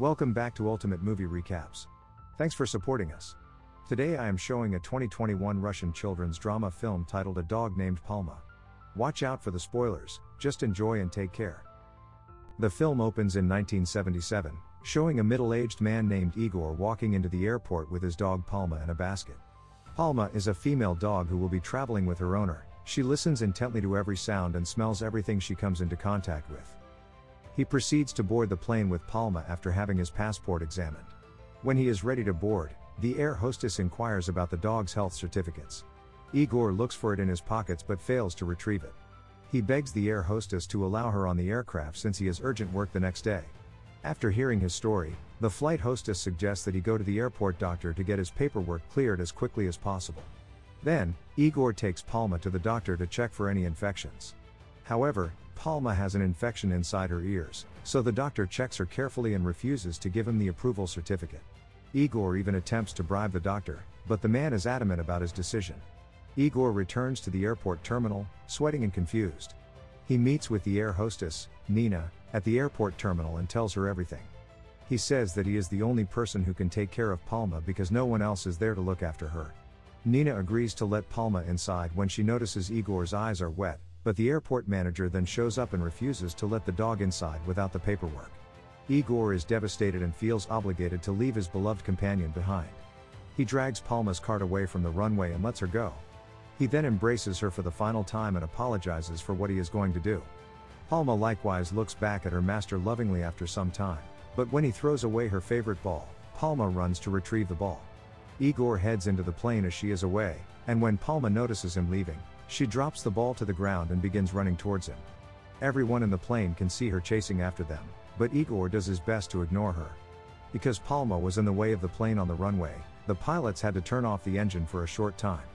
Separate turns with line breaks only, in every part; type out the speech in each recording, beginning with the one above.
Welcome back to Ultimate Movie Recaps. Thanks for supporting us. Today I am showing a 2021 Russian children's drama film titled A Dog Named Palma. Watch out for the spoilers, just enjoy and take care. The film opens in 1977, showing a middle aged man named Igor walking into the airport with his dog Palma in a basket. Palma is a female dog who will be traveling with her owner. She listens intently to every sound and smells everything she comes into contact with. He proceeds to board the plane with Palma after having his passport examined. When he is ready to board, the air hostess inquires about the dog's health certificates. Igor looks for it in his pockets but fails to retrieve it. He begs the air hostess to allow her on the aircraft since he has urgent work the next day. After hearing his story, the flight hostess suggests that he go to the airport doctor to get his paperwork cleared as quickly as possible. Then, Igor takes Palma to the doctor to check for any infections. However, Palma has an infection inside her ears, so the doctor checks her carefully and refuses to give him the approval certificate. Igor even attempts to bribe the doctor, but the man is adamant about his decision. Igor returns to the airport terminal, sweating and confused. He meets with the air hostess, Nina, at the airport terminal and tells her everything. He says that he is the only person who can take care of Palma because no one else is there to look after her. Nina agrees to let Palma inside when she notices Igor's eyes are wet, but the airport manager then shows up and refuses to let the dog inside without the paperwork. Igor is devastated and feels obligated to leave his beloved companion behind. He drags Palma's cart away from the runway and lets her go. He then embraces her for the final time and apologizes for what he is going to do. Palma likewise looks back at her master lovingly after some time, but when he throws away her favorite ball, Palma runs to retrieve the ball. Igor heads into the plane as she is away, and when Palma notices him leaving, she drops the ball to the ground and begins running towards him. Everyone in the plane can see her chasing after them, but Igor does his best to ignore her. Because Palma was in the way of the plane on the runway, the pilots had to turn off the engine for a short time.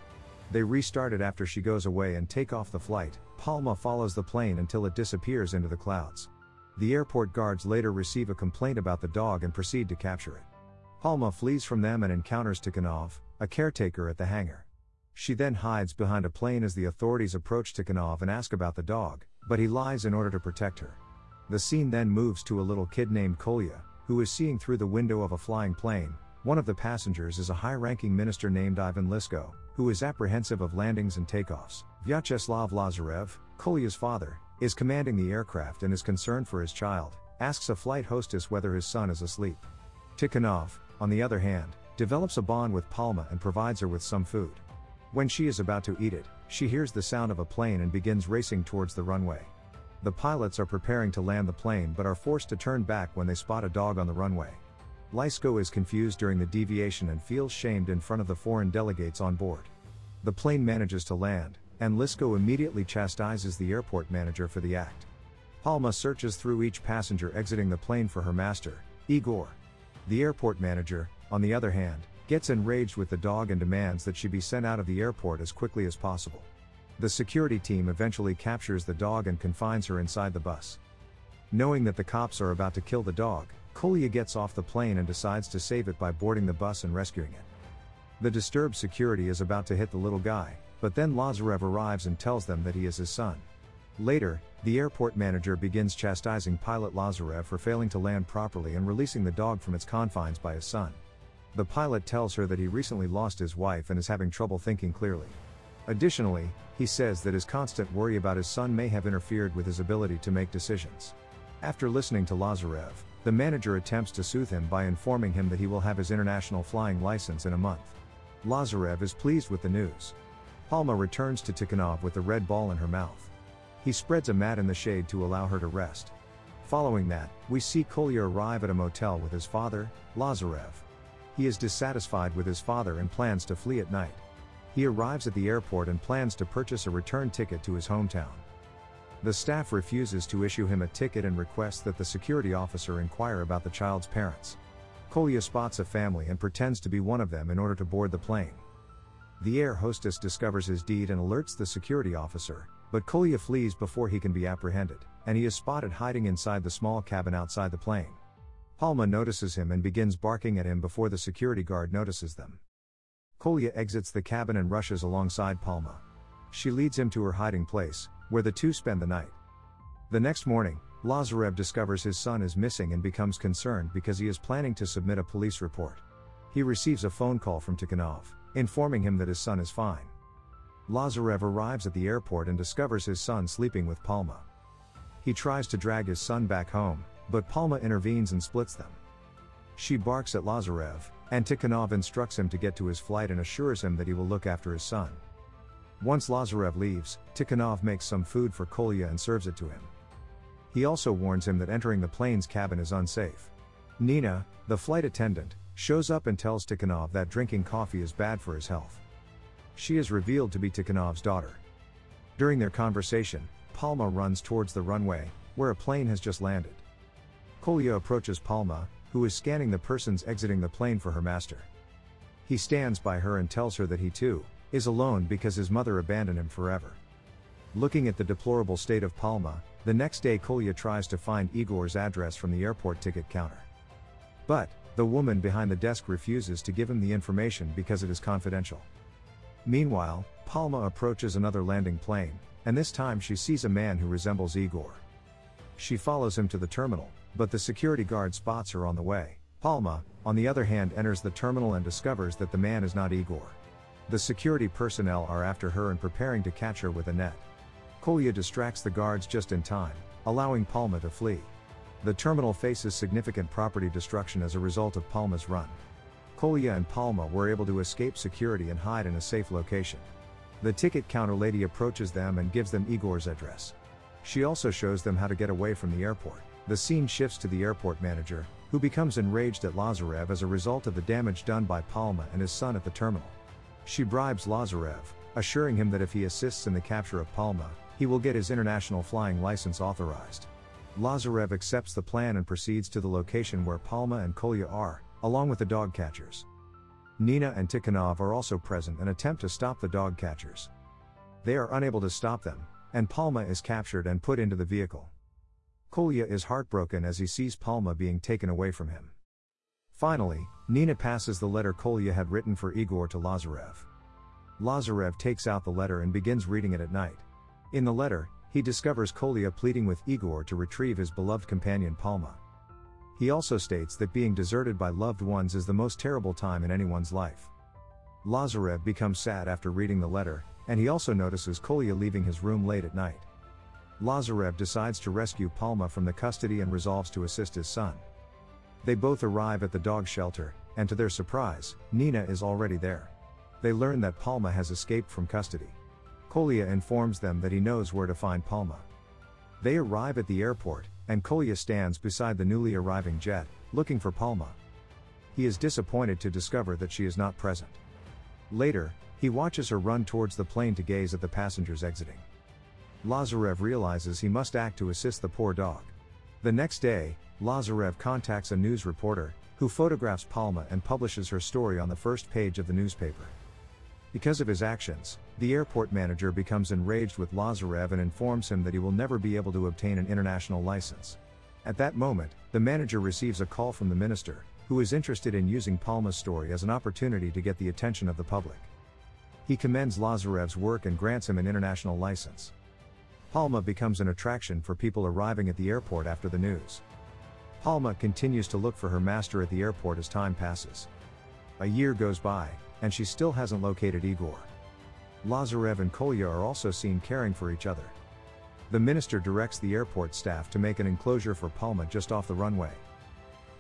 They restart it after she goes away and take off the flight. Palma follows the plane until it disappears into the clouds. The airport guards later receive a complaint about the dog and proceed to capture it. Palma flees from them and encounters Tikhonov, a caretaker at the hangar. She then hides behind a plane as the authorities approach Tikhonov and ask about the dog, but he lies in order to protect her. The scene then moves to a little kid named Kolya, who is seeing through the window of a flying plane. One of the passengers is a high ranking minister named Ivan Lisko, who is apprehensive of landings and takeoffs. Vyacheslav Lazarev, Kolya's father, is commanding the aircraft and is concerned for his child, asks a flight hostess whether his son is asleep. Tikhonov, on the other hand, develops a bond with Palma and provides her with some food. When she is about to eat it, she hears the sound of a plane and begins racing towards the runway. The pilots are preparing to land the plane but are forced to turn back when they spot a dog on the runway. Lisko is confused during the deviation and feels shamed in front of the foreign delegates on board. The plane manages to land, and Lisko immediately chastises the airport manager for the act. Palma searches through each passenger exiting the plane for her master, Igor. The airport manager, on the other hand, gets enraged with the dog and demands that she be sent out of the airport as quickly as possible. The security team eventually captures the dog and confines her inside the bus. Knowing that the cops are about to kill the dog, Kolya gets off the plane and decides to save it by boarding the bus and rescuing it. The disturbed security is about to hit the little guy, but then Lazarev arrives and tells them that he is his son. Later, the airport manager begins chastising pilot Lazarev for failing to land properly and releasing the dog from its confines by his son. The pilot tells her that he recently lost his wife and is having trouble thinking clearly. Additionally, he says that his constant worry about his son may have interfered with his ability to make decisions. After listening to Lazarev, the manager attempts to soothe him by informing him that he will have his international flying license in a month. Lazarev is pleased with the news. Palma returns to Tikhonov with the red ball in her mouth. He spreads a mat in the shade to allow her to rest. Following that, we see Kolya arrive at a motel with his father, Lazarev. He is dissatisfied with his father and plans to flee at night. He arrives at the airport and plans to purchase a return ticket to his hometown. The staff refuses to issue him a ticket and requests that the security officer inquire about the child's parents. Kolya spots a family and pretends to be one of them in order to board the plane. The air hostess discovers his deed and alerts the security officer, but Kolya flees before he can be apprehended, and he is spotted hiding inside the small cabin outside the plane. Palma notices him and begins barking at him before the security guard notices them. Kolya exits the cabin and rushes alongside Palma. She leads him to her hiding place, where the two spend the night. The next morning, Lazarev discovers his son is missing and becomes concerned because he is planning to submit a police report. He receives a phone call from Tikhonov, informing him that his son is fine. Lazarev arrives at the airport and discovers his son sleeping with Palma. He tries to drag his son back home, but Palma intervenes and splits them. She barks at Lazarev, and Tikhonov instructs him to get to his flight and assures him that he will look after his son. Once Lazarev leaves, Tikhonov makes some food for Kolya and serves it to him. He also warns him that entering the plane's cabin is unsafe. Nina, the flight attendant, shows up and tells Tikhonov that drinking coffee is bad for his health. She is revealed to be Tikhonov's daughter. During their conversation, Palma runs towards the runway, where a plane has just landed. Kolya approaches Palma, who is scanning the persons exiting the plane for her master. He stands by her and tells her that he too is alone because his mother abandoned him forever. Looking at the deplorable state of Palma, the next day Kolya tries to find Igor's address from the airport ticket counter. But, the woman behind the desk refuses to give him the information because it is confidential. Meanwhile, Palma approaches another landing plane, and this time she sees a man who resembles Igor. She follows him to the terminal, but the security guard spots her on the way. Palma, on the other hand, enters the terminal and discovers that the man is not Igor. The security personnel are after her and preparing to catch her with a net. Kolya distracts the guards just in time, allowing Palma to flee. The terminal faces significant property destruction as a result of Palma's run. Kolya and Palma were able to escape security and hide in a safe location. The ticket counter lady approaches them and gives them Igor's address. She also shows them how to get away from the airport. The scene shifts to the airport manager, who becomes enraged at Lazarev as a result of the damage done by Palma and his son at the terminal. She bribes Lazarev, assuring him that if he assists in the capture of Palma, he will get his international flying license authorized. Lazarev accepts the plan and proceeds to the location where Palma and Kolya are, along with the dog catchers. Nina and Tikhonov are also present and attempt to stop the dog catchers. They are unable to stop them, and Palma is captured and put into the vehicle. Kolya is heartbroken as he sees Palma being taken away from him. Finally, Nina passes the letter Kolya had written for Igor to Lazarev. Lazarev takes out the letter and begins reading it at night. In the letter, he discovers Kolya pleading with Igor to retrieve his beloved companion Palma. He also states that being deserted by loved ones is the most terrible time in anyone's life. Lazarev becomes sad after reading the letter, and he also notices Kolya leaving his room late at night. Lazarev decides to rescue Palma from the custody and resolves to assist his son. They both arrive at the dog shelter, and to their surprise, Nina is already there. They learn that Palma has escaped from custody. Kolya informs them that he knows where to find Palma. They arrive at the airport, and Kolya stands beside the newly arriving jet, looking for Palma. He is disappointed to discover that she is not present. Later, he watches her run towards the plane to gaze at the passengers exiting. Lazarev realizes he must act to assist the poor dog. The next day, Lazarev contacts a news reporter, who photographs Palma and publishes her story on the first page of the newspaper. Because of his actions, the airport manager becomes enraged with Lazarev and informs him that he will never be able to obtain an international license. At that moment, the manager receives a call from the minister, who is interested in using Palma's story as an opportunity to get the attention of the public. He commends Lazarev's work and grants him an international license. Palma becomes an attraction for people arriving at the airport after the news. Palma continues to look for her master at the airport as time passes. A year goes by, and she still hasn't located Igor. Lazarev and Kolya are also seen caring for each other. The minister directs the airport staff to make an enclosure for Palma just off the runway.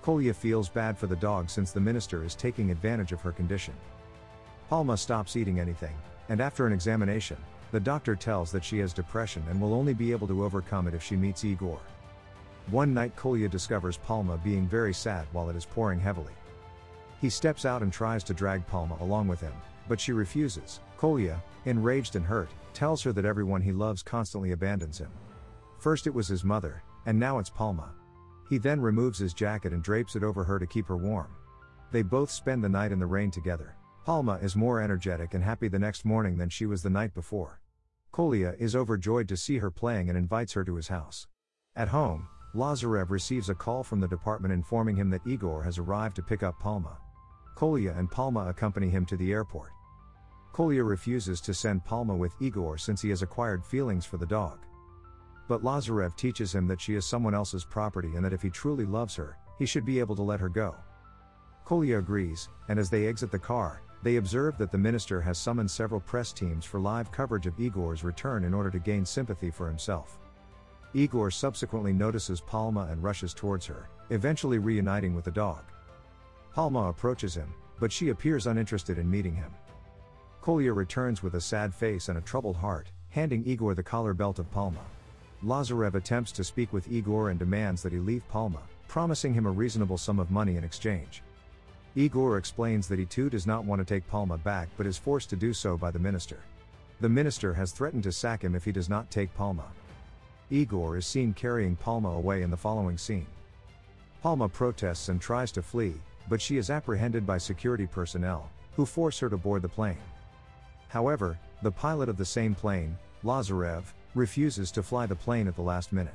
Kolya feels bad for the dog since the minister is taking advantage of her condition. Palma stops eating anything, and after an examination, the doctor tells that she has depression and will only be able to overcome it if she meets Igor. One night Kolya discovers Palma being very sad while it is pouring heavily. He steps out and tries to drag Palma along with him, but she refuses. Kolya, enraged and hurt, tells her that everyone he loves constantly abandons him. First it was his mother, and now it's Palma. He then removes his jacket and drapes it over her to keep her warm. They both spend the night in the rain together. Palma is more energetic and happy the next morning than she was the night before. Kolya is overjoyed to see her playing and invites her to his house. At home, Lazarev receives a call from the department informing him that Igor has arrived to pick up Palma. Kolya and Palma accompany him to the airport. Kolya refuses to send Palma with Igor since he has acquired feelings for the dog. but Lazarev teaches him that she is someone else's property and that if he truly loves her, he should be able to let her go. Kolya agrees, and as they exit the car, they observe that the minister has summoned several press teams for live coverage of Igor's return in order to gain sympathy for himself. Igor subsequently notices Palma and rushes towards her, eventually reuniting with the dog. Palma approaches him, but she appears uninterested in meeting him. Kolya returns with a sad face and a troubled heart, handing Igor the collar belt of Palma. Lazarev attempts to speak with Igor and demands that he leave Palma, promising him a reasonable sum of money in exchange. Igor explains that he too does not want to take Palma back but is forced to do so by the minister. The minister has threatened to sack him if he does not take Palma. Igor is seen carrying Palma away in the following scene. Palma protests and tries to flee, but she is apprehended by security personnel, who force her to board the plane. However, the pilot of the same plane, Lazarev, refuses to fly the plane at the last minute.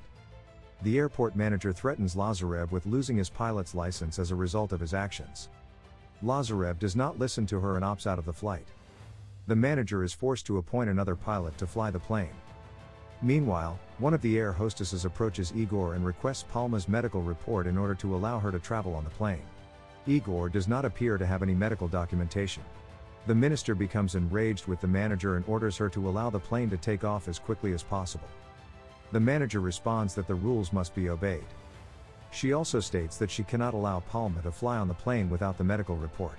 The airport manager threatens Lazarev with losing his pilot's license as a result of his actions. Lazarev does not listen to her and opts out of the flight. The manager is forced to appoint another pilot to fly the plane. Meanwhile, one of the air hostesses approaches Igor and requests Palma's medical report in order to allow her to travel on the plane. Igor does not appear to have any medical documentation. The minister becomes enraged with the manager and orders her to allow the plane to take off as quickly as possible. The manager responds that the rules must be obeyed. She also states that she cannot allow Palma to fly on the plane without the medical report.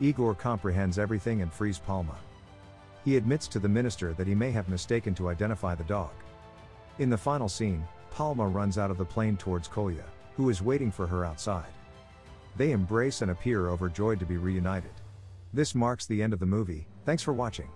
Igor comprehends everything and frees Palma. He admits to the minister that he may have mistaken to identify the dog. In the final scene, Palma runs out of the plane towards Kolya, who is waiting for her outside. They embrace and appear overjoyed to be reunited. This marks the end of the movie, thanks for watching.